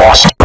lost.